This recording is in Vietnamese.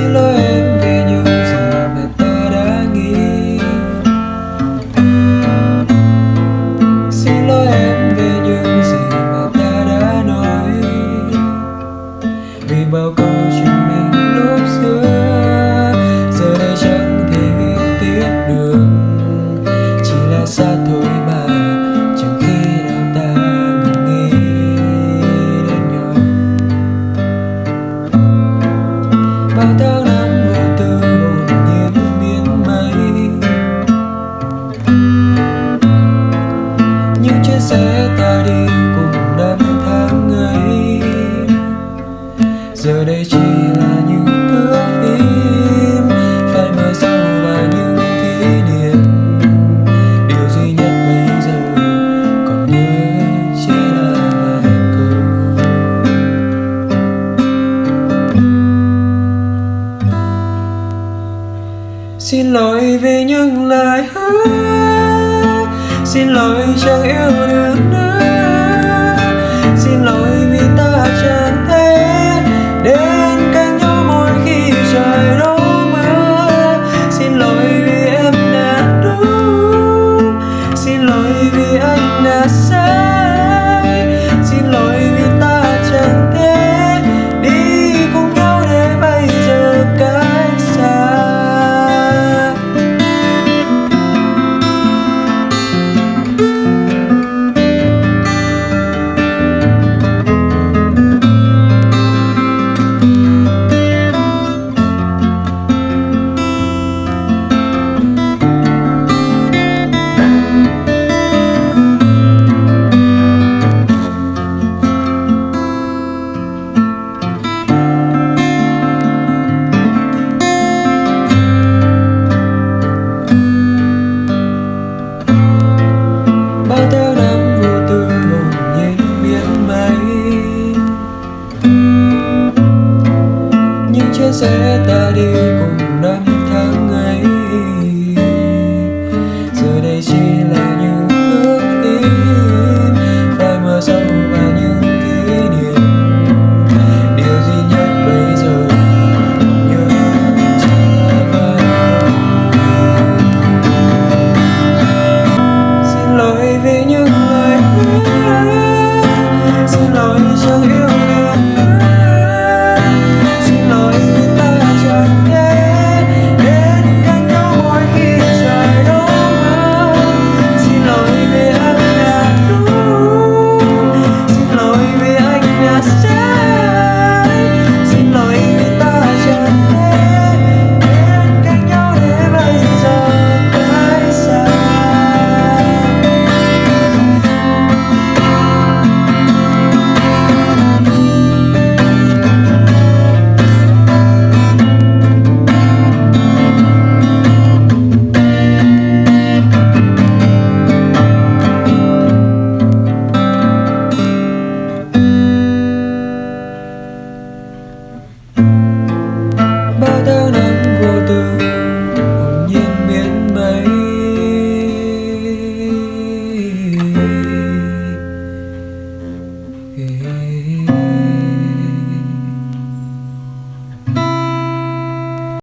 xin lỗi em vì những gì mà ta đã nghĩ. Xin lỗi em vì những gì mà ta đã nói. Vì bao câu giờ đây chỉ là những thước phim, phải mở sâu và những kỷ niệm. Điều duy nhất bây giờ còn nhớ chỉ là vài câu. Xin lỗi vì những lời hứa, xin lỗi chẳng yêu được nữa. sẽ ta đi cùng năm 雨